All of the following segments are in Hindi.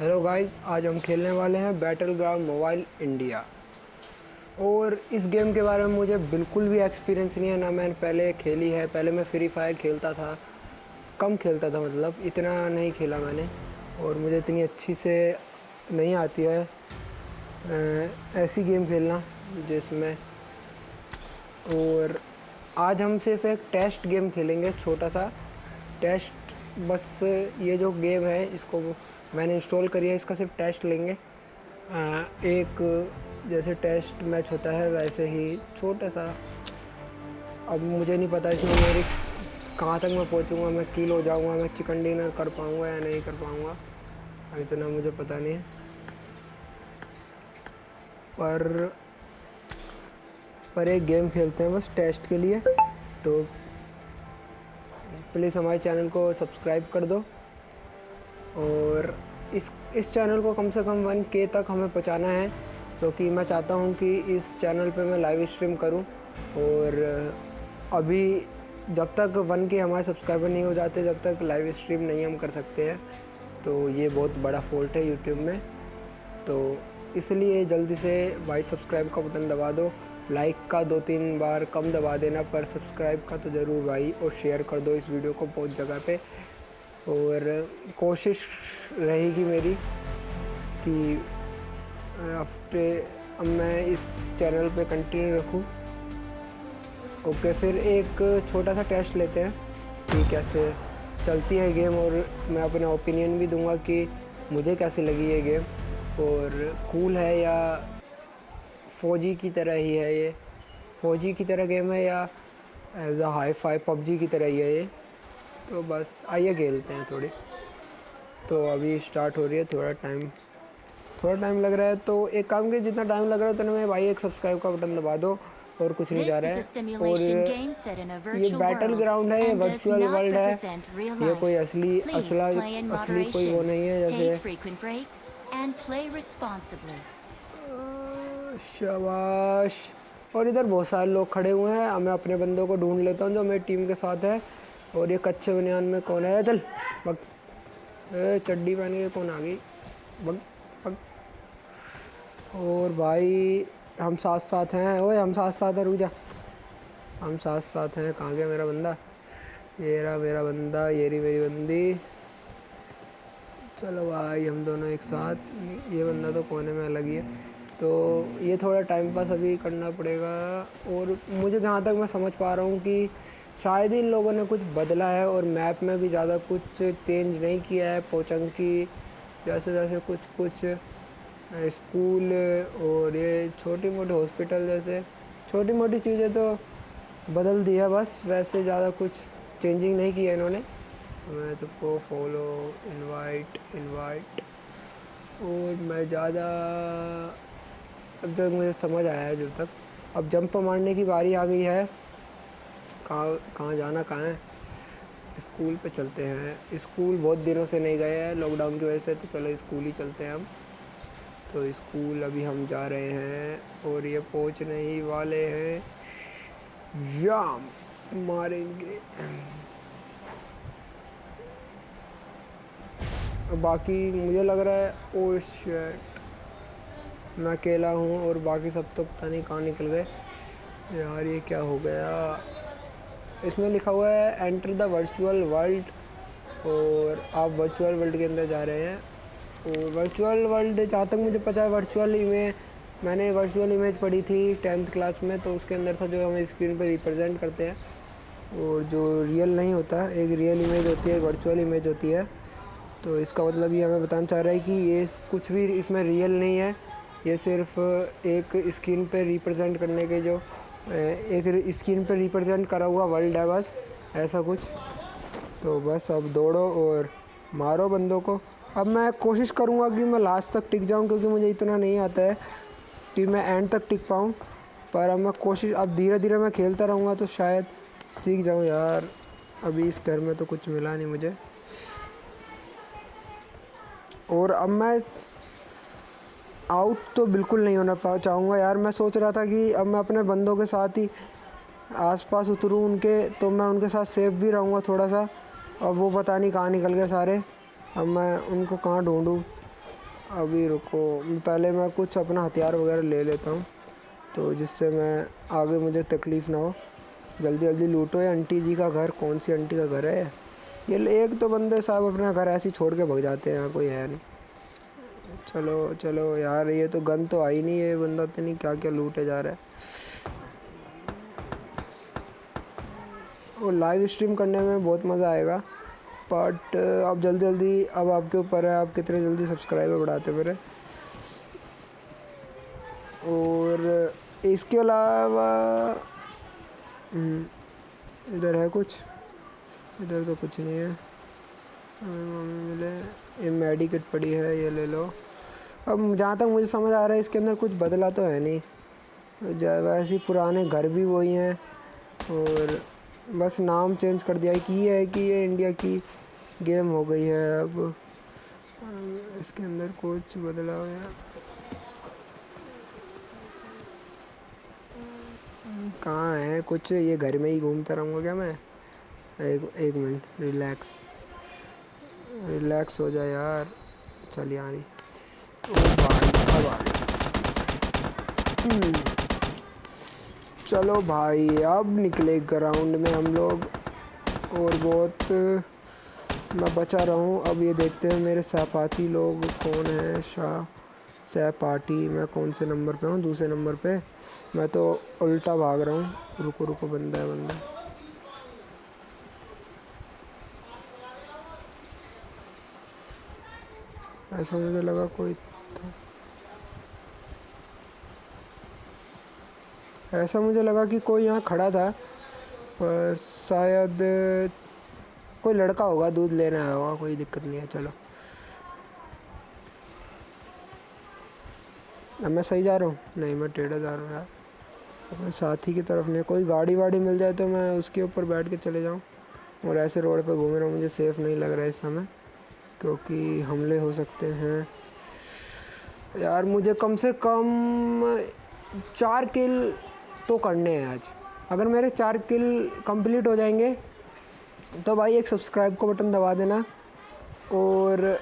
हेलो गाइस आज हम खेलने वाले हैं बैटल ग्राउंड मोबाइल इंडिया और इस गेम के बारे में मुझे बिल्कुल भी एक्सपीरियंस नहीं है, ना मैंने पहले खेली है, पहले मैं फ्री फायर खेलता था, कम खेलता था मतलब इतना नहीं खेला मैंने। और मुझे इतनी अच्छी से नहीं आती है ऐसी गेम खेलना जिसमें। और आज हम सिर्फ़ एक टेस्ट गेम खेलेंगे, छोटा सा। टेस्ट बस ये जो गेम है, इसको मैंने इंस्टॉल करी है इसका सिर्फ़ टेस्ट लेंगे। आ, एक जैसे टेस्ट मैच होता है वैसे ही छोटा सा। अब मुझे नहीं पता इसमें मेरी कहाँ तक मैं पहुँचूँगा मैं कील हो जाऊँगा मैं चिकन डिनर कर पाऊँगा या नहीं कर पाऊँगा। इतना मुझे पता नहीं है। पर पर एक गेम खेलते हैं बस टेस्ट के लिए। तो प्लीज़ हमारे चैनल को सब्सक्राइब कर दो। और इस इस चैनल को कम से कम वन के तक हमें पहुँचाना है क्योंकि तो मैं चाहता हूँ कि इस चैनल पे मैं लाइव स्ट्रीम करूँ। और अभी जब तक वन के हमारे सब्सक्राइबर नहीं हो जाते, जब तक लाइव स्ट्रीम नहीं हम कर सकते हैं तो ये बहुत बड़ा फॉल्ट है यूट्यूब में। तो इसलिए जल्दी से भाई सब्सक्राइब का बटन दबा दो लाइक का दो तीन बार कम दबा देना, पर सब्सक्राइब का तो ज़रूर भाई, और शेयर कर दो इस वीडियो को बहुत जगह पे। और कोशिश रहेगी मेरी कि अब मैं इस चैनल पे कंटिन्यू रखूँ। ओके, फिर एक छोटा सा टेस्ट लेते हैं कि कैसे चलती है गेम और मैं अपना ओपिनियन भी दूँगा कि मुझे कैसी लगी ये गेम और कूल है या फौजी की तरह ही है ये। फौजी की तरह गेम है या as a hi fi PUBG की तरह ही है ये। तो बस आइए खेलते हैं थोड़ी। तो अभी स्टार्ट हो रही है थोड़ा टाइम थोड़ा टाइम लग रहा है तो एक काम के जितना टाइम लग रहा है उतना मैं भाई एक सब्सक्राइब का बटन दबा दो और कुछ नहीं जा रहा है। और ये बैटल ग्राउंड है ये वर्चुअल वर्ल्ड है। ये कोई असली असला असली कोई वो नहीं है जैसे शाबाश। और इधर बहुत सारे लोग खड़े हुए हैं। मैं अपने बंदों को ढूंढ लेता हूँ जो मेरी टीम के साथ है। और ये कच्चे बनियान में कौन है? चल, बग। चड्डी पहन के कौन आ गई? Bug bug. और भाई, हम साथ साथ हैं। ओए, हम साथ साथ हैं, रुक जा। हम साथ साथ हैं। कहाँ गया मेरा बंदा? ये रहा मेरा बंदा, ये रही मेरी बंदी। चलो भाई, हम दोनों एक साथ। ये बंदा तो कोने में अलग ही है। तो ये थोड़ा टाइम पास अभी करना पड़ेगा। और मुझे जहाँ तक मैं समझ पा रहा हूँ कि शायद इन लोगों ने कुछ बदला है और मैप में भी ज़्यादा कुछ चेंज नहीं किया है। पोचंग की जैसे जैसे कुछ कुछ स्कूल और ये छोटी मोटी हॉस्पिटल जैसे छोटी मोटी चीज़ें तो बदल दी है बस। वैसे ज़्यादा कुछ चेंजिंग नहीं किया इन्होंने। तो मैं सबको फॉलो इनवाइट इनवाइट और मैं ज़्यादा अब तक मुझे समझ आया है जब तक। अब जंप मारने की बारी आ गई है। कहाँ कहाँ जाना, कहाँ है? स्कूल पे चलते हैं। स्कूल बहुत दिनों से नहीं गए हैं लॉकडाउन की वजह से तो चलो स्कूल ही चलते हैं हम। तो स्कूल अभी हम जा रहे हैं और ये पहुँचने ही वाले हैं। जाम मारेंगे। बाकी मुझे लग रहा है, ओ शर्ट मैं अकेला हूँ और बाकी सब तो पता नहीं कहाँ निकल गए। यार ये क्या हो गया? इसमें लिखा हुआ है एंटर द वर्चुअल वर्ल्ड और आप वर्चुअल वर्ल्ड के अंदर जा रहे हैं। और वर्चुअल वर्ल्ड जहाँ तक मुझे पता है वर्चुअल इमेज मैंने वर्चुअल इमेज पढ़ी थी टेंथ क्लास में तो उसके अंदर था जो हमें स्क्रीन पर रिप्रेजेंट करते हैं। और जो रियल नहीं होता, एक रियल इमेज होती है, एक वर्चुअल इमेज होती है। तो इसका मतलब ये हमें बताना चाह रहा है कि ये कुछ भी इसमें रियल नहीं है। ये सिर्फ़ एक स्क्रीन पर रिप्रेजेंट करने के जो एक स्क्रीन पर रिप्रेजेंट करा हुआ वर्ल्ड है बस, ऐसा कुछ। तो बस अब दौड़ो और मारो बंदों को। अब मैं कोशिश करूँगा कि मैं लास्ट तक टिक जाऊँ, क्योंकि मुझे इतना नहीं आता है कि मैं एंड तक टिक पाऊँ। पर अब मैं कोशिश, अब धीरे धीरे मैं खेलता रहूँगा तो शायद सीख जाऊँ यार। अभी इस घर में तो कुछ मिला नहीं मुझे। और अब मैं आउट तो बिल्कुल नहीं होना चाहूँगा यार। मैं सोच रहा था कि अब मैं अपने बंदों के साथ ही आसपास उतरूँ उनके तो मैं उनके साथ सेफ़ भी रहूँगा थोड़ा सा अब वो पता नहीं कहाँ निकल गए सारे। अब मैं उनको कहाँ ढूँढूँ? अभी रुको। पहले मैं कुछ अपना हथियार वगैरह ले लेता हूँ तो जिससे मैं आगे मुझे तकलीफ़ ना हो। जल्दी जल्दी लूटो। ये आंटी जी का घर, कौन सी आंटी का घर है ये एक तो बंदे साहब अपना घर ऐसे ही छोड़ के भग जाते हैं, यहाँ कोई है नहीं। चलो चलो यार ये तो गन तो आई नहीं है बंदा तो नहीं क्या क्या लूटे जा रहा है। और लाइव स्ट्रीम करने में बहुत मज़ा आएगा बट आप जल्दी जल्दी अब आपके ऊपर है आप कितने जल्दी सब्सक्राइबर बढ़ाते मेरे और इसके अलावा हम्म, इधर है कुछ? इधर तो कुछ नहीं है। मम्मी मिले ये मेडिकेट पड़ी है ये ले लो। अब जहाँ तक मुझे समझ आ रहा है, इसके अंदर कुछ बदला तो है नहीं। वैसे ही पुराने घर भी वही हैं, और बस नाम चेंज कर दिया है कि ये है कि ये इंडिया की गेम हो गई है अब। इसके अंदर कुछ बदला हुआ कहाँ है? कुछ ये घर में ही घूमता रहूँगा क्या मैं? एक एक मिनट, रिलैक्स। रिलैक्स हो जाए यार। चल यार। भाई अब आ। चलो भाई, अब निकले ग्राउंड में हम लोग। और बहुत, मैं बचा रहा हूँ। अब ये देखते हैं मेरे सहपाठी लोग कौन है। शाह सहपाठी, मैं कौन से नंबर पे हूँ? दूसरे नंबर पे। मैं तो उल्टा भाग रहा हूँ। रुको रुको, बंदा है, बंदा ऐसा मुझे लगा कोई था। ऐसा मुझे लगा कि कोई यहाँ खड़ा था, पर शायद कोई लड़का होगा, दूध लेने आया होगा, कोई दिक्कत नहीं है, चलो। अब मैं सही जा रहा हूँ? नहीं, मैं टेढ़ा जा रहा हूँ यार। अपने साथी की तरफ़ नहीं, कोई गाड़ी वाड़ी मिल जाए तो मैं उसके ऊपर बैठ के चले जाऊँ, और ऐसे रोड पे घूम रहा हूँ, मुझे सेफ़ नहीं लग रहा है इस समय। क्योंकि हमले हो सकते हैं। यार, मुझे कम से कम चार किल तो करने हैं आज। अगर मेरे चार किल कंप्लीट हो जाएँगे तो भाई एक सब्सक्राइब का बटन दबा देना और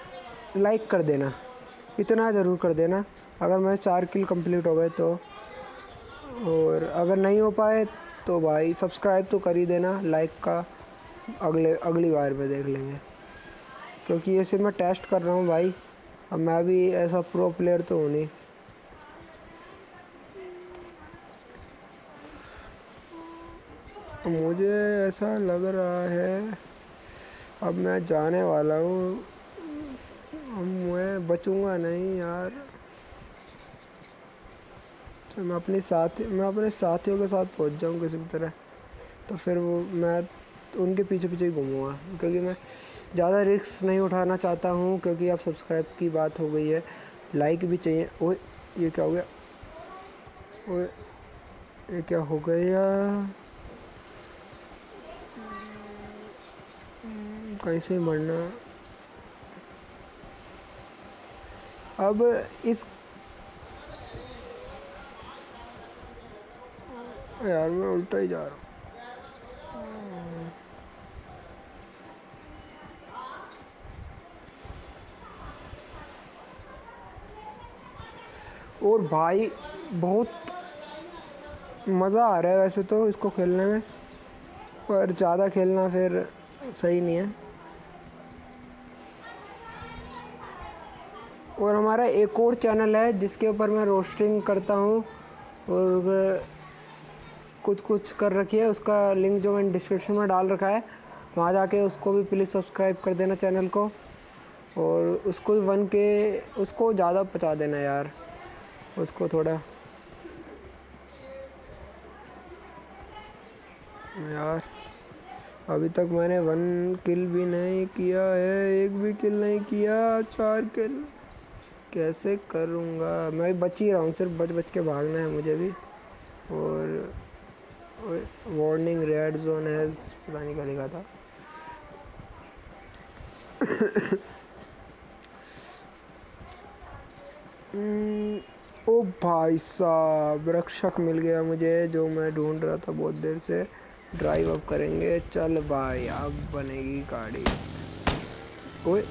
लाइक कर देना। इतना ज़रूर कर देना। अगर मेरे चार किल कंप्लीट हो गए तो। और अगर नहीं हो पाए तो भाई सब्सक्राइब तो कर ही देना, लाइक का। अगले, अगली बार में देख लेंगे। क्योंकि ये सिर्फ़ मैं टेस्ट कर रहा हूँ भाई। अब मैं भी ऐसा प्रो प्लेयर तो हूँ नहीं। मुझे ऐसा लग रहा है, अब मैं जाने वाला हूँ। अब मैं बचूँगा नहीं यार। तो मैं अपने साथी, मैं अपने साथियों के साथ पहुँच जाऊँ किसी भी तरह। तो फिर वो, मैं उनके पीछे पीछे घूमूँगा, क्योंकि मैं ज़्यादा रिस्क नहीं उठाना चाहता हूँ, क्योंकि अब सब्सक्राइब की बात हो गई है। लाइक भी चाहिए। ओए, ये क्या हो गया? ओए, ये क्या हो गया? कहीं से मरना? अब इस यार, मैं उल्टा ही जा रहा हूँ। और भाई, बहुत मज़ा आ रहा है वैसे तो इसको खेलने में। पर ज़्यादा खेलना फिर सही नहीं है। और हमारा एक और चैनल है जिसके ऊपर मैं रोस्टिंग करता हूँ और कुछ कुछ कर रखी है। उसका लिंक जो मैंने डिस्क्रिप्शन में डाल रखा है, वहाँ जाके उसको भी प्लीज़ सब्सक्राइब कर देना चैनल को। और उसको भी वन के उसको ज़्यादा पहुँचा देना यार। उसको थोड़ा। यार अभी तक मैंने वन किल भी नहीं किया है एक भी किल नहीं किया चार किल कैसे करूँगा? मैं भी बच ही रहा हूँ सिर्फ़ बच बच के भागना है मुझे भी। और वार्निंग रेड जोन है पता नहीं क्या लिखा था। Hmm, ओ भाई साहब, रक्षक मिल गया मुझे, जो मैं ढूंढ रहा था बहुत देर से। ड्राइव अप करेंगे। चल भाई, अब बनेगी गाड़ी। ओए,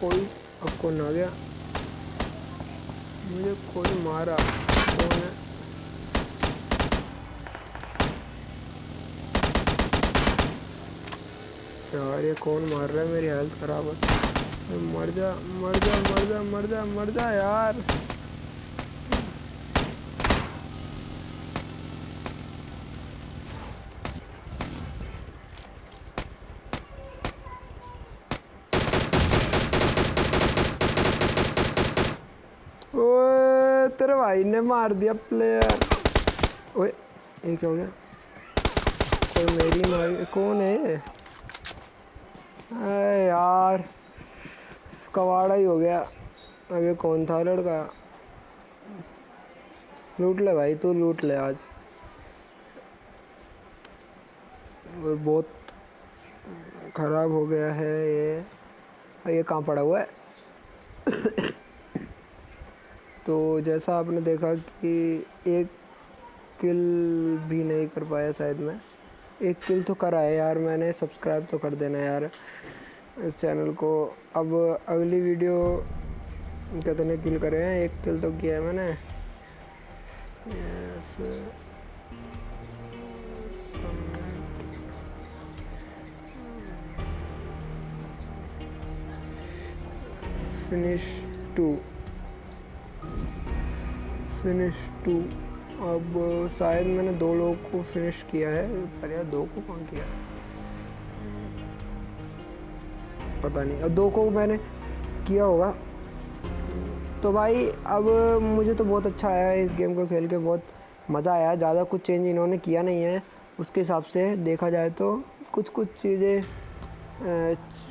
कोई अब कौन आ गया? मुझे कोई मारा। कौन है? यार, ये कौन मार रहा है? मेरी हेल्थ खराब है। मर जा मर जा मर जा मर जा मर जा यार ओए तेरे भाई ने मार दिया प्लेयर ओए, ये क्या हो गया? कोई मेरी मार, कौन है अरे यार, कवाड़ा ही हो गया। अब ये कौन था लड़का? लूट ले भाई, तू लूट ले आज। और बहुत ख़राब हो गया है ये। ये कहाँ पड़ा हुआ है? तो जैसा आपने देखा कि एक किल भी नहीं कर पाया शायद मैं। एक किल तो करा है यार मैंने सब्सक्राइब तो कर देना यार इस चैनल को। अब अगली वीडियो कितने किल करे हैं। एक किल तो किया है मैंने। Yes finish to finish to अब, शायद मैंने दो लोगों को फिनिश किया है, पर यार दो को कौन किया? पता नहीं, अब दो को मैंने किया होगा। तो भाई, अब, मुझे तो बहुत अच्छा आया इस गेम को खेल के, बहुत मज़ा आया। ज़्यादा कुछ चेंज इन्होंने किया नहीं है। उसके हिसाब से देखा जाए तो कुछ कुछ चीज़ें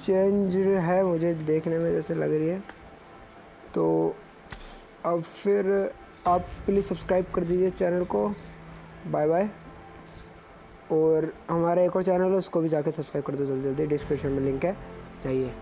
चेंज है मुझे देखने में जैसे लग रही है। तो अब फिर आप प्लीज़ सब्सक्राइब कर दीजिए चैनल को। बाय बाय और हमारा एक और चैनल है, उसको भी जाके सब्सक्राइब कर दो जल्दी जल्दी। डिस्क्रिप्शन में लिंक है। चाहिए